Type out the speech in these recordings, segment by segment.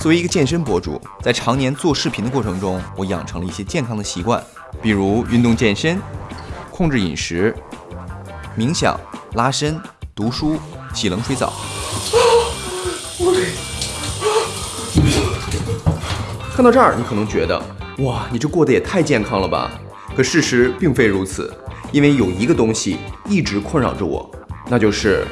作为一个健身博主，在常年做视频的过程中，我养成了一些健康的习惯，比如运动健身、控制饮食、冥想、拉伸、读书、洗冷水澡。看到这儿，你可能觉得，哇，你这过得也太健康了吧？可事实并非如此，因为有一个东西一直困扰着我，那就是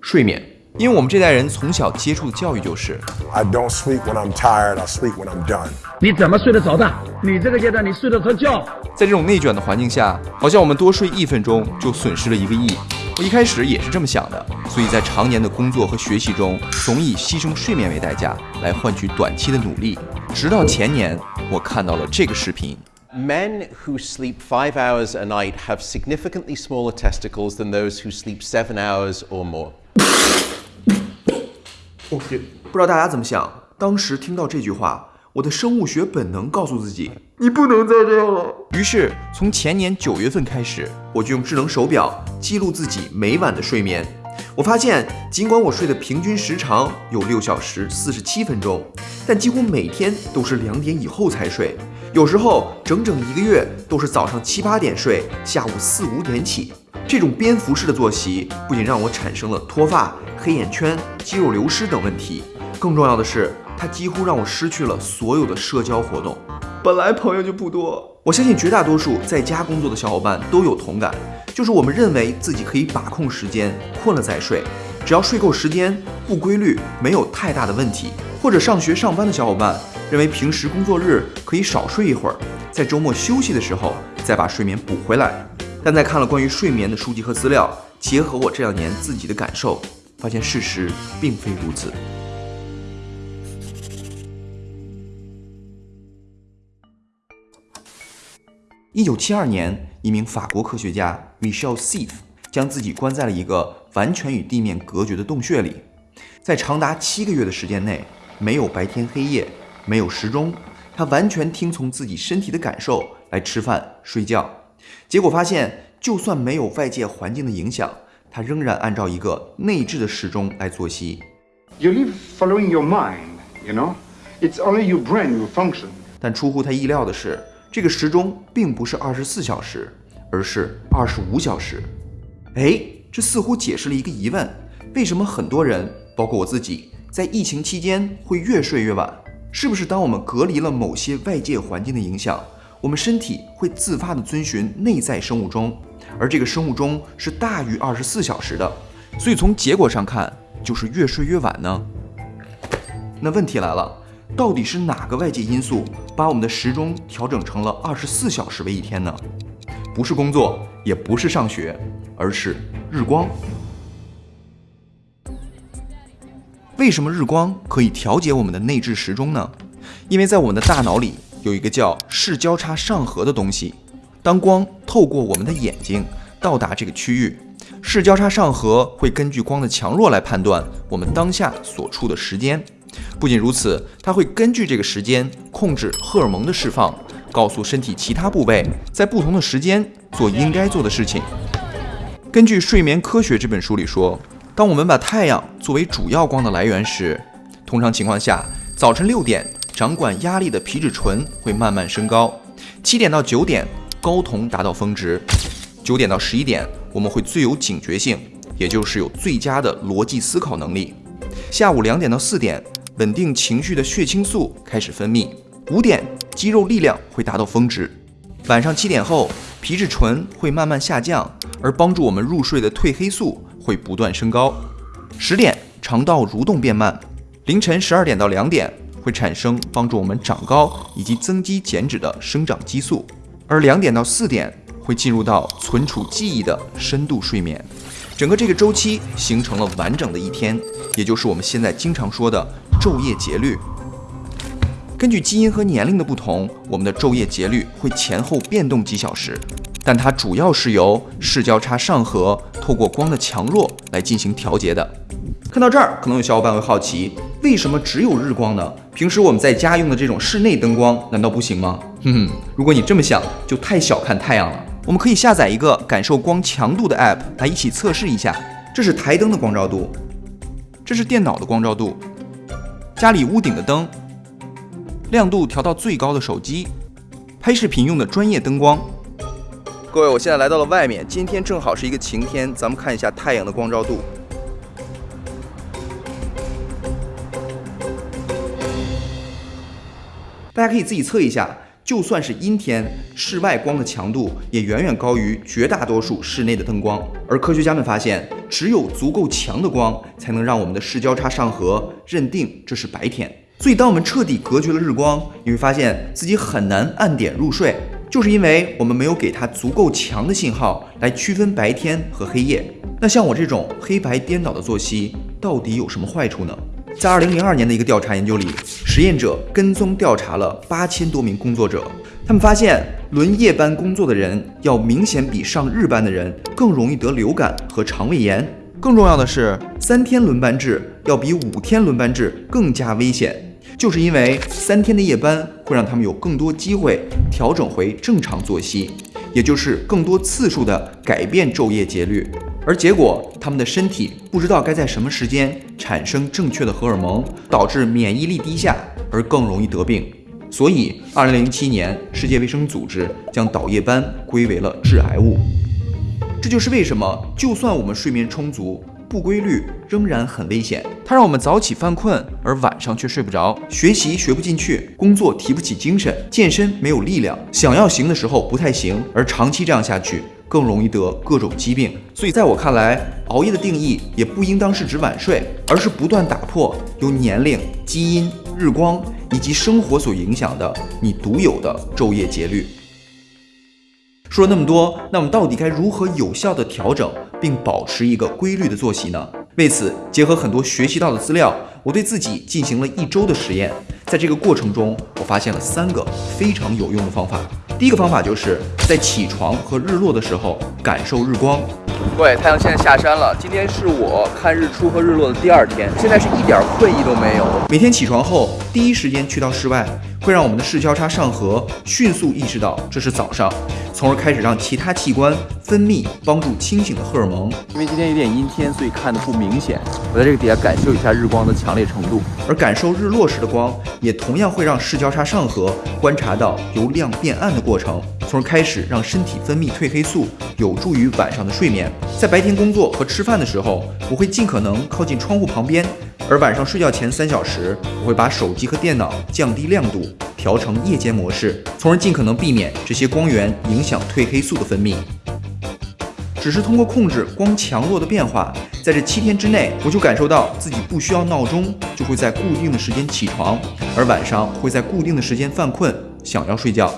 睡眠。因为我们这代人从小接触的教育就是，I don't sleep when I'm tired, I sleep when I'm done。你怎么睡得着的？你这个阶段你睡得着觉？在这种内卷的环境下，好像我们多睡一分钟就损失了一个亿。我一开始也是这么想的，所以在常年的工作和学习中，总以牺牲睡眠为代价来换取短期的努力。直到前年，我看到了这个视频。Men who sleep five hours a night have significantly smaller testicles than those who sleep seven hours or more. 不知道大家怎么想？当时听到这句话，我的生物学本能告诉自己，你不能再这样了。于是，从前年九月份开始，我就用智能手表记录自己每晚的睡眠。我发现，尽管我睡的平均时长有六小时四十七分钟，但几乎每天都是两点以后才睡，有时候整整一个月都是早上七八点睡，下午四五点起。这种蝙蝠式的作息不仅让我产生了脱发、黑眼圈、肌肉流失等问题，更重要的是，它几乎让我失去了所有的社交活动。本来朋友就不多，我相信绝大多数在家工作的小伙伴都有同感，就是我们认为自己可以把控时间，困了再睡，只要睡够时间，不规律没有太大的问题。或者上学上班的小伙伴认为平时工作日可以少睡一会儿，在周末休息的时候再把睡眠补回来。但在看了关于睡眠的书籍和资料，结合我这两年自己的感受，发现事实并非如此。一九七二年，一名法国科学家 Michel Seif 将自己关在了一个完全与地面隔绝的洞穴里，在长达七个月的时间内，没有白天黑夜，没有时钟，他完全听从自己身体的感受来吃饭、睡觉。结果发现，就算没有外界环境的影响，他仍然按照一个内置的时钟来作息。You live following your mind, you know. It's only your brain will function. 但出乎他意料的是，这个时钟并不是二十四小时，而是二十五小时。哎，这似乎解释了一个疑问：为什么很多人，包括我自己，在疫情期间会越睡越晚？是不是当我们隔离了某些外界环境的影响？我们身体会自发的遵循内在生物钟，而这个生物钟是大于二十四小时的，所以从结果上看，就是越睡越晚呢。那问题来了，到底是哪个外界因素把我们的时钟调整成了二十四小时为一天呢？不是工作，也不是上学，而是日光。为什么日光可以调节我们的内置时钟呢？因为在我们的大脑里。有一个叫视交叉上核的东西，当光透过我们的眼睛到达这个区域，视交叉上核会根据光的强弱来判断我们当下所处的时间。不仅如此，它会根据这个时间控制荷尔蒙的释放，告诉身体其他部位在不同的时间做应该做的事情。根据《睡眠科学》这本书里说，当我们把太阳作为主要光的来源时，通常情况下，早晨六点。掌管压力的皮质醇会慢慢升高，七点到九点睾酮达到峰值，九点到十一点我们会最有警觉性，也就是有最佳的逻辑思考能力。下午两点到四点，稳定情绪的血清素开始分泌，五点肌肉力量会达到峰值，晚上七点后皮质醇会慢慢下降，而帮助我们入睡的褪黑素会不断升高，十点肠道蠕动变慢，凌晨十二点到两点。会产生帮助我们长高以及增肌减脂的生长激素，而两点到四点会进入到存储记忆的深度睡眠，整个这个周期形成了完整的一天，也就是我们现在经常说的昼夜节律。根据基因和年龄的不同，我们的昼夜节律会前后变动几小时，但它主要是由视交叉上核透过光的强弱来进行调节的。看到这儿，可能有小伙伴会好奇，为什么只有日光呢？平时我们在家用的这种室内灯光难道不行吗？哼哼，如果你这么想，就太小看太阳了。我们可以下载一个感受光强度的 app 来一起测试一下。这是台灯的光照度，这是电脑的光照度，家里屋顶的灯，亮度调到最高的手机，拍视频用的专业灯光。各位，我现在来到了外面，今天正好是一个晴天，咱们看一下太阳的光照度。大家可以自己测一下，就算是阴天，室外光的强度也远远高于绝大多数室内的灯光。而科学家们发现，只有足够强的光，才能让我们的视交叉上核认定这是白天。所以，当我们彻底隔绝了日光，你会发现自己很难按点入睡，就是因为我们没有给它足够强的信号来区分白天和黑夜。那像我这种黑白颠倒的作息，到底有什么坏处呢？在二零零二年的一个调查研究里，实验者跟踪调查了八千多名工作者，他们发现轮夜班工作的人要明显比上日班的人更容易得流感和肠胃炎。更重要的是，三天轮班制要比五天轮班制更加危险，就是因为三天的夜班会让他们有更多机会调整回正常作息，也就是更多次数的改变昼夜节律。而结果，他们的身体不知道该在什么时间产生正确的荷尔蒙，导致免疫力低下，而更容易得病。所以，二零零七年，世界卫生组织将倒夜班归为了致癌物。这就是为什么，就算我们睡眠充足，不规律仍然很危险。它让我们早起犯困，而晚上却睡不着；学习学不进去，工作提不起精神，健身没有力量，想要行的时候不太行，而长期这样下去。更容易得各种疾病，所以在我看来，熬夜的定义也不应当是指晚睡，而是不断打破由年龄、基因、日光以及生活所影响的你独有的昼夜节律。说了那么多，那我们到底该如何有效地调整并保持一个规律的作息呢？为此，结合很多学习到的资料，我对自己进行了一周的实验，在这个过程中，我发现了三个非常有用的方法。第一个方法就是在起床和日落的时候感受日光。各位，太阳现在下山了，今天是我看日出和日落的第二天，现在是一点困意都没有。每天起床后第一时间去到室外，会让我们的视交叉上核迅速意识到这是早上，从而开始让其他器官分泌帮助清醒的荷尔蒙。因为今天有点阴天，所以看的不明显。我在这个底下感受一下日光的强烈程度，而感受日落时的光，也同样会让视交叉上核观察到由亮变暗的过程，从而开始让身体分泌褪黑素，有助于晚上的睡眠。在白天工作和吃饭的时候，我会尽可能靠近窗户旁边；而晚上睡觉前三小时，我会把手机和电脑降低亮度，调成夜间模式，从而尽可能避免这些光源影响褪黑素的分泌。只是通过控制光强弱的变化，在这七天之内，我就感受到自己不需要闹钟，就会在固定的时间起床，而晚上会在固定的时间犯困，想要睡觉。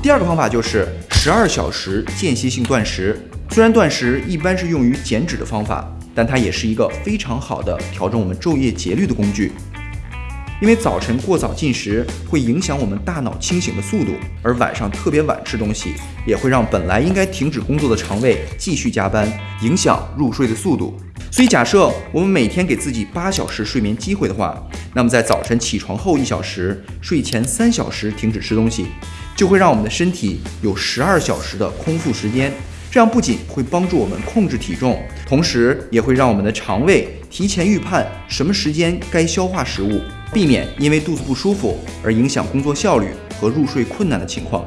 第二个方法就是十二小时间歇性断食。虽然断食一般是用于减脂的方法，但它也是一个非常好的调整我们昼夜节律的工具。因为早晨过早进食会影响我们大脑清醒的速度，而晚上特别晚吃东西也会让本来应该停止工作的肠胃继续加班，影响入睡的速度。所以，假设我们每天给自己八小时睡眠机会的话，那么在早晨起床后一小时、睡前三小时停止吃东西，就会让我们的身体有十二小时的空腹时间。这样不仅会帮助我们控制体重，同时也会让我们的肠胃提前预判什么时间该消化食物，避免因为肚子不舒服而影响工作效率和入睡困难的情况。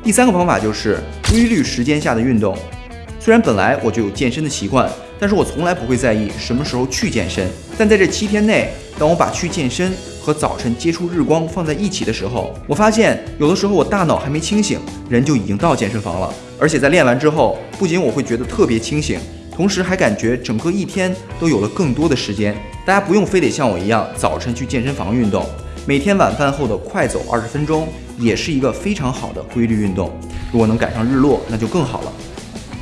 第三个方法就是规律时间下的运动。虽然本来我就有健身的习惯，但是我从来不会在意什么时候去健身。但在这七天内，当我把去健身和早晨接触日光放在一起的时候，我发现有的时候我大脑还没清醒，人就已经到健身房了。而且在练完之后，不仅我会觉得特别清醒，同时还感觉整个一天都有了更多的时间。大家不用非得像我一样早晨去健身房运动，每天晚饭后的快走二十分钟也是一个非常好的规律运动。如果能赶上日落，那就更好了。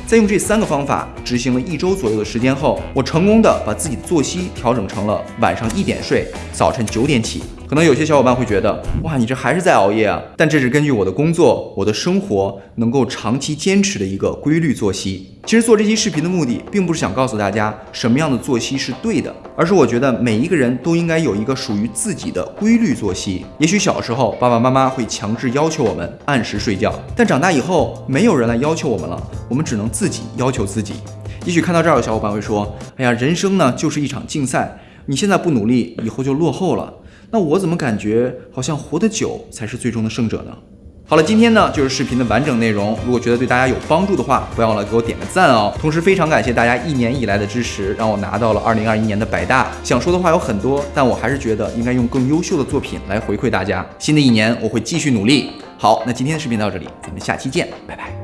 在用这三个方法执行了一周左右的时间后，我成功的把自己的作息调整成了晚上一点睡，早晨九点起。可能有些小伙伴会觉得，哇，你这还是在熬夜啊？但这是根据我的工作、我的生活能够长期坚持的一个规律作息。其实做这期视频的目的，并不是想告诉大家什么样的作息是对的，而是我觉得每一个人都应该有一个属于自己的规律作息。也许小时候爸爸妈妈会强制要求我们按时睡觉，但长大以后没有人来要求我们了，我们只能自己要求自己。也许看到这儿，有小伙伴会说：“哎呀，人生呢就是一场竞赛，你现在不努力，以后就落后了。那我怎么感觉好像活得久才是最终的胜者呢？”好了，今天呢就是视频的完整内容。如果觉得对大家有帮助的话，不要忘了给我点个赞哦。同时非常感谢大家一年以来的支持，让我拿到了2021年的百大。想说的话有很多，但我还是觉得应该用更优秀的作品来回馈大家。新的一年我会继续努力。好，那今天的视频到这里，咱们下期见，拜拜。